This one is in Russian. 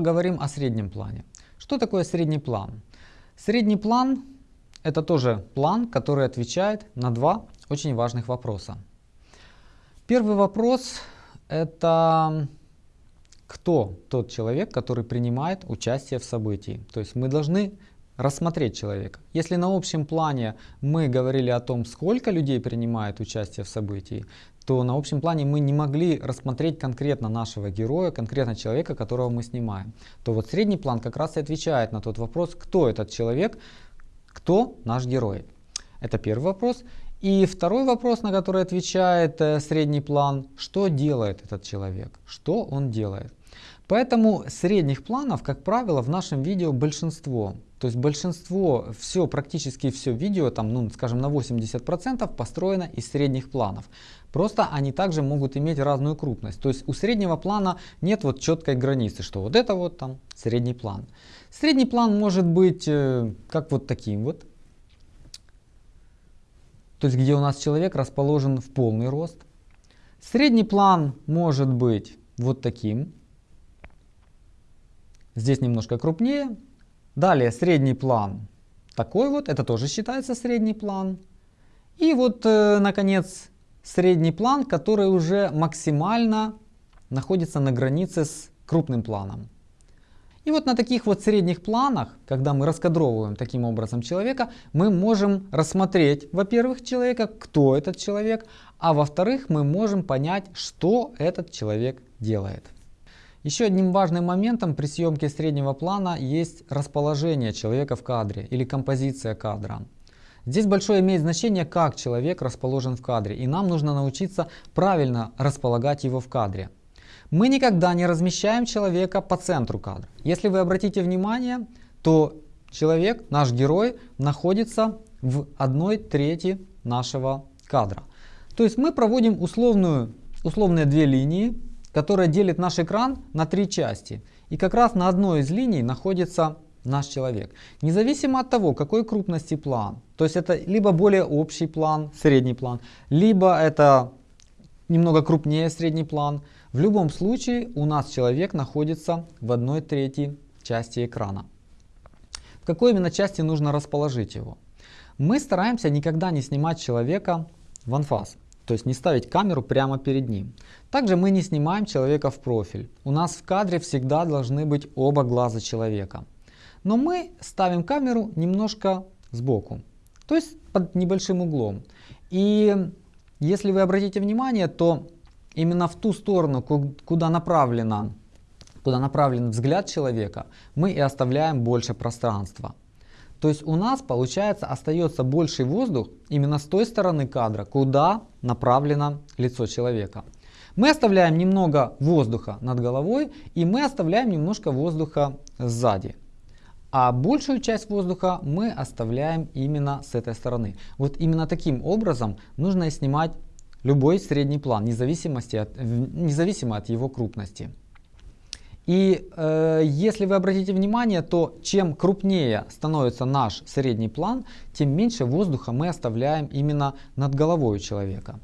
Поговорим о среднем плане. Что такое средний план? Средний план это тоже план, который отвечает на два очень важных вопроса. Первый вопрос это кто тот человек, который принимает участие в событии. То есть мы должны рассмотреть человека. Если на общем плане мы говорили о том, сколько людей принимает участие в событии, то на общем плане мы не могли рассмотреть конкретно нашего героя, конкретно человека, которого мы снимаем. То вот средний план как раз и отвечает на тот вопрос, кто этот человек, кто наш герой. Это первый вопрос. И второй вопрос, на который отвечает э, средний план, что делает этот человек, что он делает. Поэтому средних планов, как правило, в нашем видео большинство. То есть большинство, все, практически все видео, там, ну, скажем, на 80% построено из средних планов. Просто они также могут иметь разную крупность. То есть у среднего плана нет вот четкой границы, что вот это вот там средний план. Средний план может быть э, как вот таким вот. То есть где у нас человек расположен в полный рост. Средний план может быть вот таким. Здесь немножко крупнее. Далее средний план такой вот, это тоже считается средний план. И вот, э, наконец, средний план, который уже максимально находится на границе с крупным планом. И вот на таких вот средних планах, когда мы раскадровываем таким образом человека, мы можем рассмотреть, во-первых, человека, кто этот человек, а во-вторых, мы можем понять, что этот человек делает. Еще одним важным моментом при съемке среднего плана есть расположение человека в кадре или композиция кадра. Здесь большое имеет значение, как человек расположен в кадре, и нам нужно научиться правильно располагать его в кадре. Мы никогда не размещаем человека по центру кадра. Если вы обратите внимание, то человек, наш герой, находится в одной трети нашего кадра. То есть мы проводим условную, условные две линии, которые делят наш экран на три части. И как раз на одной из линий находится наш человек. Независимо от того, какой крупности план, то есть это либо более общий план, средний план, либо это немного крупнее средний план, в любом случае у нас человек находится в одной трети части экрана. В какой именно части нужно расположить его? Мы стараемся никогда не снимать человека в анфас, то есть не ставить камеру прямо перед ним. Также мы не снимаем человека в профиль. У нас в кадре всегда должны быть оба глаза человека. Но мы ставим камеру немножко сбоку, то есть под небольшим углом. И если вы обратите внимание, то именно в ту сторону, куда направлена куда направлен взгляд человека, мы и оставляем больше пространства. То есть у нас получается остается больший воздух именно с той стороны кадра, куда направлено лицо человека. Мы оставляем немного воздуха над головой и мы оставляем немножко воздуха сзади. А большую часть воздуха мы оставляем именно с этой стороны. Вот именно таким образом нужно снимать любой средний план, независимо от, независимо от его крупности. И э, если вы обратите внимание, то чем крупнее становится наш средний план, тем меньше воздуха мы оставляем именно над головой человека.